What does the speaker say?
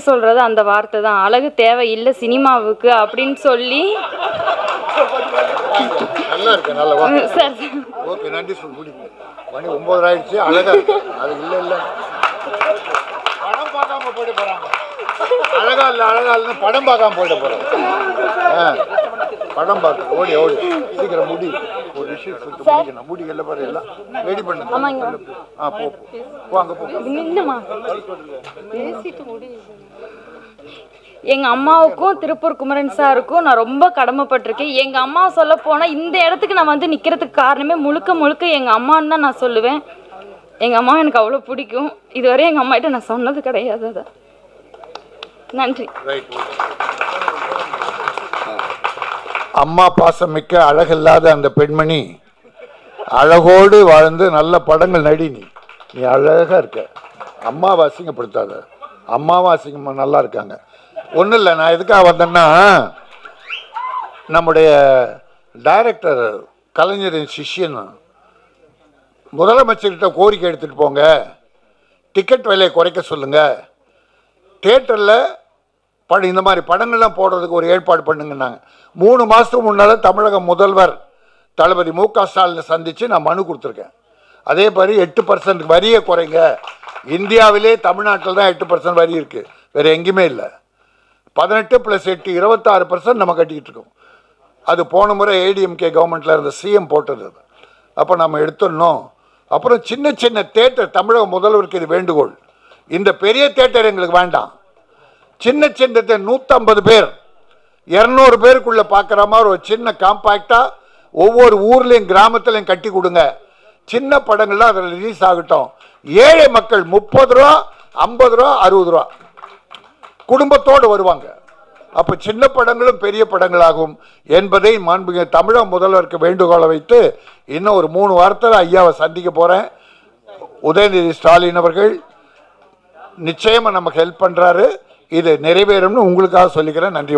சொல்றது? அந்த வார்த்தை தான். அழகு தேவை இல்லை சினிமாவுக்கு அப்படின்னு சொல்லி. சார் ஓகே நன்றி மணி ஆயிடுச்சு அழகா அது இல்லை இல்லை. படம் பார்க்காம போயிட்டு போறாங்க. அழகா இல்லை அழகா இல்லைன்னு படம் பார்க்காம போயிட்டு போறாங்க. ஆ. படம் பார்க்க ஓடி ஓடி. சீக்கிரம் முடி. ஒரு விஷயம் சொல்லிட்டு முடிக்கணும். முடி எல்லாம் பாரு எல்லாம் ரெடி பண்ணுங்க ஆ போ போ. போ அங்கே எங்க அம்மாவுக்கும் திருப்பூர் குமரன் சாருக்கும் நான் ரொம்ப கடமைப்பட்டிருக்கேன். எங்க அம்மா சொல்ல போனா இந்த இடத்துக்கு நான் வந்து நிக்கிறதுக்கு காரணமே முழுக்க முழுக்க எங்க அம்மான்னு தான் நான் சொல்லுவேன். எங்க அம்மா எனக்கு அவ்வளோ பிடிக்கும். இதுவரை எங்க அம்மா கிட்ட நான் சொன்னது கிடையாது அதை. நன்றி. அம்மா பாசம் மிக்க அழகில்லாத அந்த பெண்மணி அழகோடு வாழ்ந்து நல்ல படங்கள் நடி நீ. நீ இருக்க. அம்மாவை அசிங்கப்படுத்தாத. அம்மாவும் அசிங்கமா நல்லா இருக்காங்க. ஒன்றும் இல்லை நான் எதுக்காக வந்தேன்னா நம்முடைய டைரக்டர் கலைஞரின் சிஷ்யன் முதலமைச்சர்கிட்ட கோரிக்கை எடுத்துகிட்டு போங்க. டிக்கெட் விலையை குறைக்க சொல்லுங்கள் தேட்டரில் படம் இந்த மாதிரி படங்கள்லாம் போடுறதுக்கு ஒரு ஏற்பாடு பண்ணுங்கன்னாங்க. மூணு மாதத்துக்கு முன்னால் தமிழக முதல்வர் தளபதி மு க ஸ்டாலினை சந்தித்து நான் மனு கொடுத்துருக்கேன். அதே மாதிரி எட்டு பர்சன்ட் வரியை குறைங்க. இந்தியாவிலே தமிழ்நாட்டில் தான் எட்டு பர்சன்ட் வரி இருக்குது வேறு எங்கேயுமே இல்லை. பதினெட்டு ப்ளஸ் எட்டு இருபத்தாறு பர்சன்ட் நம்ம கட்டிக்கிட்டு இருக்கோம். அது போன முறை ஏடிஎம்கே கவர்மெண்ட்டில் இருந்த சிஎம் போட்டது அப்போ நம்ம எடுத்துடணும். அப்புறம் சின்ன சின்ன தேட்டர் தமிழக முதல்வருக்கு இது வேண்டுகோள். இந்த பெரிய தேட்டர் எங்களுக்கு வேண்டாம். சின்ன சின்னத்தை நூற்றம்பது பேர். இரநூறு பேருக்குள்ளே பார்க்குற மாதிரி ஒரு சின்ன காம்பாக்டாக ஒவ்வொரு ஊர்லேயும் கிராமத்துலையும் கட்டி கொடுங்க. சின்ன படங்கள்லாம் அதில் ரிலீஸ் ஆகட்டும். ஏழை மக்கள் முப்பது ரூபா ஐம்பது ரூபா அறுபது ரூபா. குடும்பத்தோடு வருவாங்க. அப்போ சின்ன படங்களும் பெரிய படங்களாகும் என்பதை மாண்புமிகு தமிழக முதல்வருக்கு வேண்டுகோளை வைத்து இன்னும் ஒரு மூணு வாரத்தில் ஐயாவை சந்திக்க போகிறேன் உதயநிதி ஸ்டாலின் அவர்கள் நிச்சயமாக நமக்கு ஹெல்ப் பண்ணுறாரு இது நிறைவேறும்னு உங்களுக்காக சொல்லிக்கிறேன். நன்றி